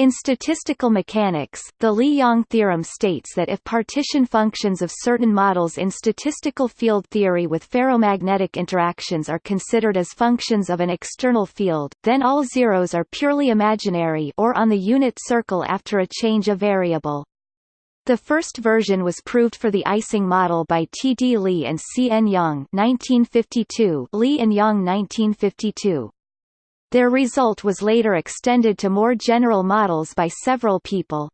In statistical mechanics, the Lee-Yang theorem states that if partition functions of certain models in statistical field theory with ferromagnetic interactions are considered as functions of an external field, then all zeros are purely imaginary or on the unit circle after a change of variable. The first version was proved for the Ising model by T. D. Lee and C. N. Yang 1952, Lee and Yang 1952. Their result was later extended to more general models by several people.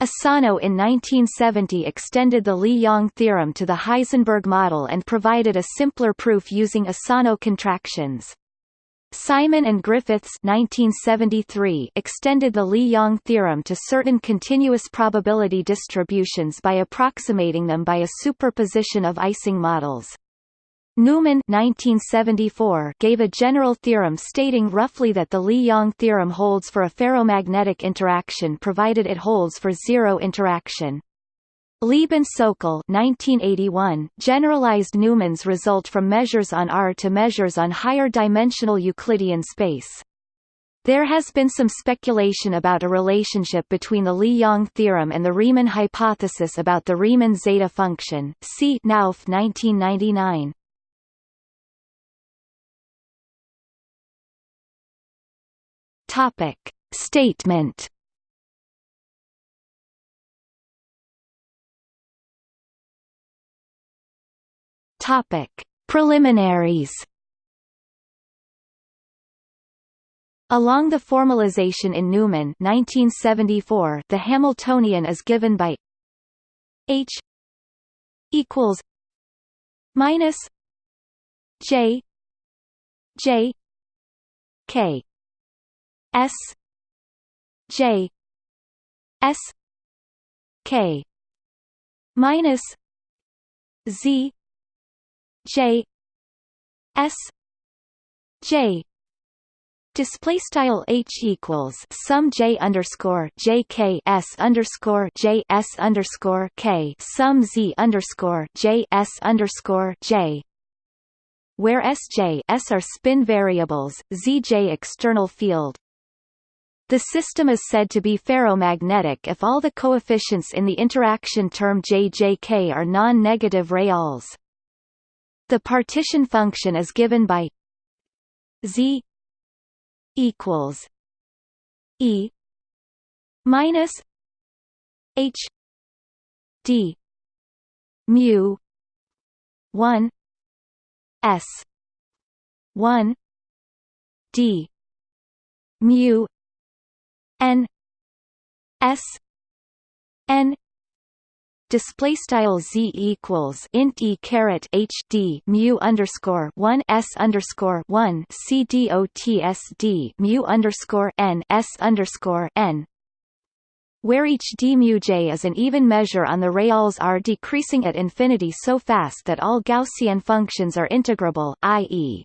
Asano in 1970 extended the Lee-Yang theorem to the Heisenberg model and provided a simpler proof using Asano contractions. Simon and Griffiths 1973 extended the Lee-Yang theorem to certain continuous probability distributions by approximating them by a superposition of Ising models. Newman 1974 gave a general theorem stating roughly that the Lee-Yang theorem holds for a ferromagnetic interaction provided it holds for zero interaction. Lieb-Sokal 1981 generalized Newman's result from measures on R to measures on higher dimensional Euclidean space. There has been some speculation about a relationship between the Lee-Yang theorem and the Riemann hypothesis about the Riemann zeta function. See Knauf 1999. Topic. Statement. Topic. Preliminaries. Along the formalization in Newman 1974, the Hamiltonian is given by H equals minus J J K S J S K minus Z J S J. Display style h equals sum j underscore j k s underscore j s underscore k sum z underscore j s underscore j. Where sj s are spin variables, zj external field, the system is said to be ferromagnetic if all the coefficients in the interaction term JJK are non-negative reals. The partition function is given by Z equals E minus H D mu one S one D mu n s n display style z equals int e caret h d mu underscore one s underscore one c d o t s d mu underscore n s underscore n where each d mu j is an even measure on the reals r decreasing at infinity so fast that all Gaussian functions are integrable, i.e.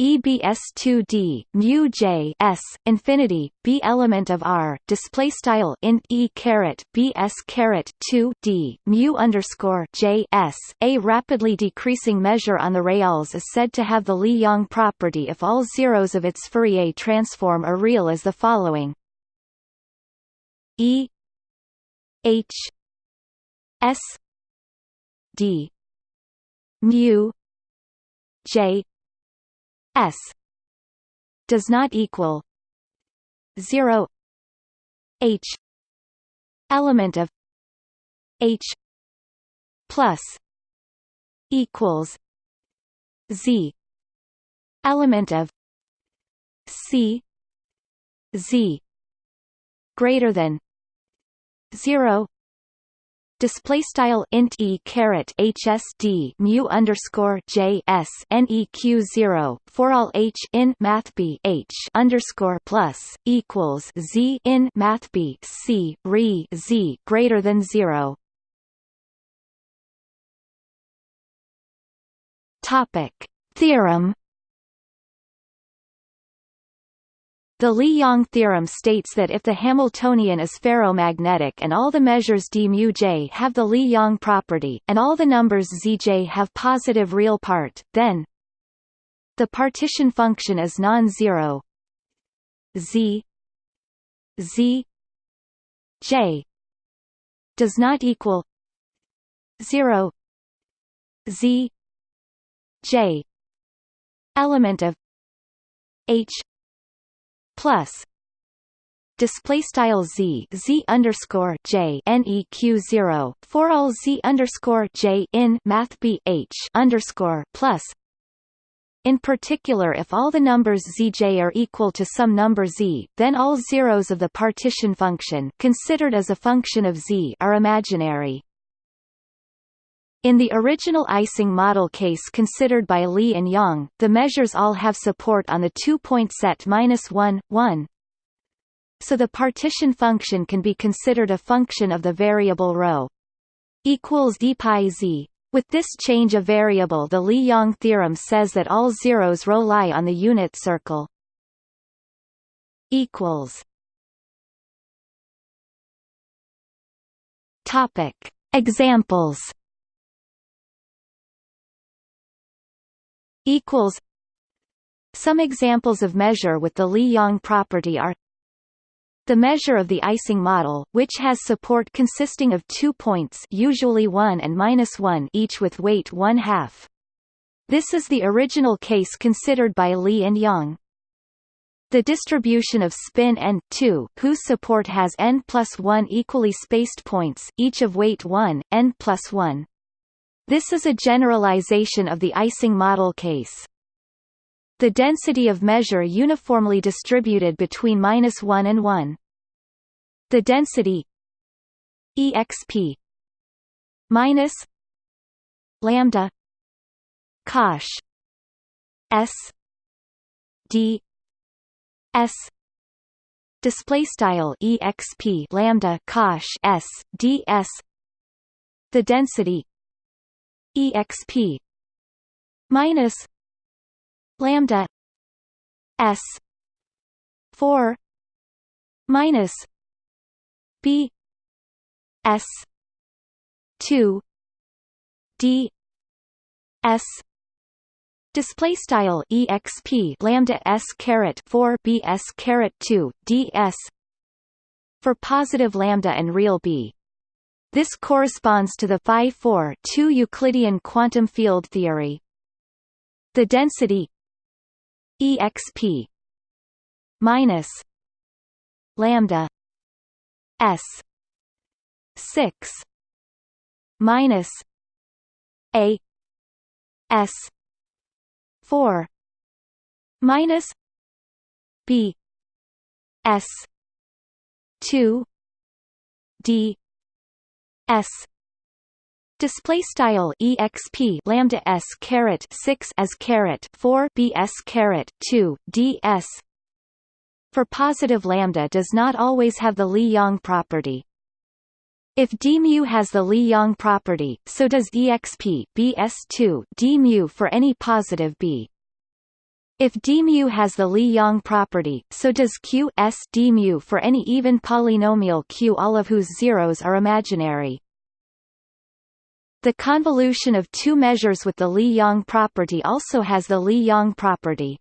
EBS2D mu J S infinity B element of R display style int E caret BS caret 2 D mu underscore J S. A rapidly decreasing measure on the reals is said to have the Lee-Yang property if all zeros of its Fourier transform are real as the following. E H S D mu J S does not equal zero H element of H plus equals Z element of C Z greater than zero display style int e caret hsd mu underscore j s neq zero for all h in math b h underscore plus equals z in math b c re z greater than zero. Topic theorem The Lee-Yang theorem states that if the Hamiltonian is ferromagnetic and all the measures d mu j have the Lee-Yang property, and all the numbers zj have positive real part, then the partition function is non-zero. Z z j does not equal 0 z j element of h plus display style z z underscore j neq zero for all z underscore j in math b h underscore plus. In particular, if all the numbers zj are equal to some number z, then all zeros of the partition function considered as a function of z are imaginary. In the original Ising model case considered by Lee and Yang, the measures all have support on the two-point set -1, 1, so the partition function can be considered a function of the variable rho equals d pi z. With this change of variable the Lee-Yang theorem says that all zeros rho lie on the unit circle. Examples Equals. Some examples of measure with the Lee-Yang property are the measure of the Ising model, which has support consisting of two points usually 1 and minus 1 each with weight 1 half. This is the original case considered by Lee and Yang. The distribution of spin n 2, whose support has n plus 1 equally spaced points, each of weight 1, n plus 1. This is a generalization of the Ising model case. The density of measure uniformly distributed between minus 1 and 1. The density exp minus lambda cosh s d s display style exp lambda cosh s d s the density exp minus lambda s 4 minus b s 2 d s display style exp lambda s caret 4 b s caret 2 d s for positive lambda and real b this corresponds to the phi 4 2 Euclidean quantum field theory. The density exp minus lambda s 6 minus a s 4 minus b s 2 d s Display style exp lambda s caret six as caret four b s caret two d s. For positive lambda does not always have the Lee-Yang property. If d mu has the Lee-Yang property, so does exp bs2 d mu for any positive b. If d mu has the Lee-Yang property, so does q s for any even polynomial q all of whose zeros are imaginary. The convolution of two measures with the Lee-Yang property also has the Lee-Yang property.